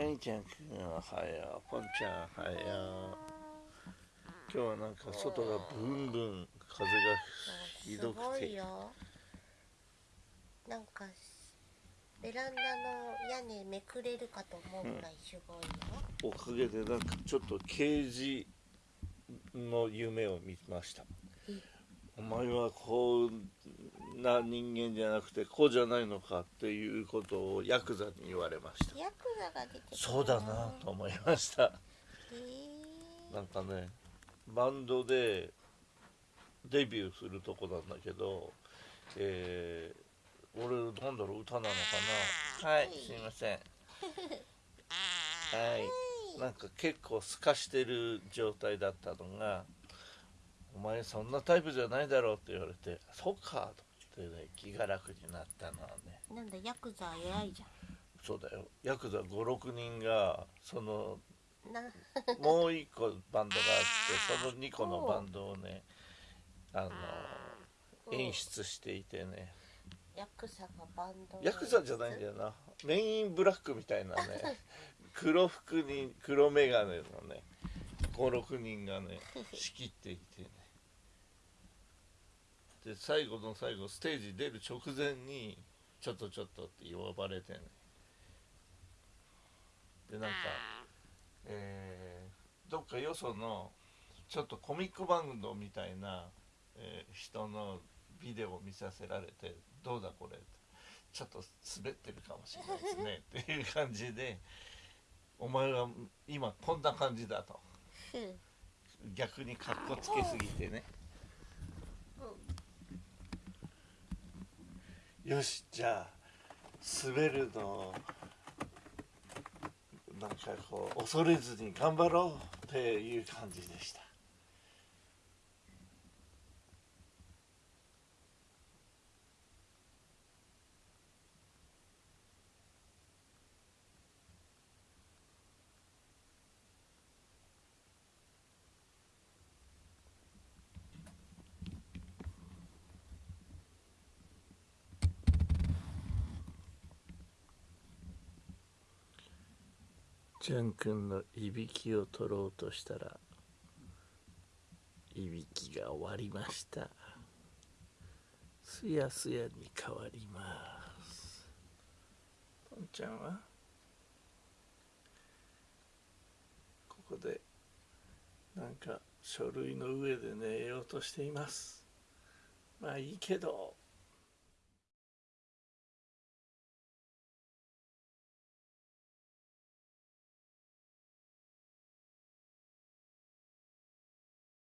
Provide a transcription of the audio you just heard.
はいちゃんくんおはようポンちゃんおはよう今日はなんか外がブンブン風がひどすごくていよ。なんかベランダの屋根めくれるかと思うぐらいすごいよ、おかげでなんかちょっと刑事の夢を見ましたお前はこんな人間じゃなくてこうじゃないのかっていうことをヤクザに言われました。ヤクザが出てそうだなと思いました。なんかねバンドでデビューするとこなんだけど、えー俺なんだろう歌なのかな？はい。すいません。はい。なんか結構透かしてる状態だったのが「お前そんなタイプじゃないだろ」うって言われて「そっか」と思ってね気が楽になったのはね。なんだヤクザ偉いじゃそうだよ。ヤクザ56人がそのもう一個バンドがあってその2個のバンドをねあの演出していてね。ヤクザがバンドをヤクザじゃないんだよな。メインブラックみたいなね。黒服に黒眼鏡のね56人がね仕切っていてねで最後の最後ステージ出る直前に「ちょっとちょっと」って呼ばれてねでなんかえーどっかよそのちょっとコミックバンドみたいな、えー人のビデオを見させられて「どうだこれ」ってちょっと滑ってるかもしれないですねっていう感じで「お前は今こんな感じだ」と。うん。逆にかっこつけすぎてねよしじゃあ滑るのなんかこう恐れずに頑張ろうっていう感じでした。ジャン君のいびきを取ろうとしたらいびきが終わりました。すやすやに変わります。ポンちゃんは？ここでなんか書類の上で寝ようとしています。まあいいけど。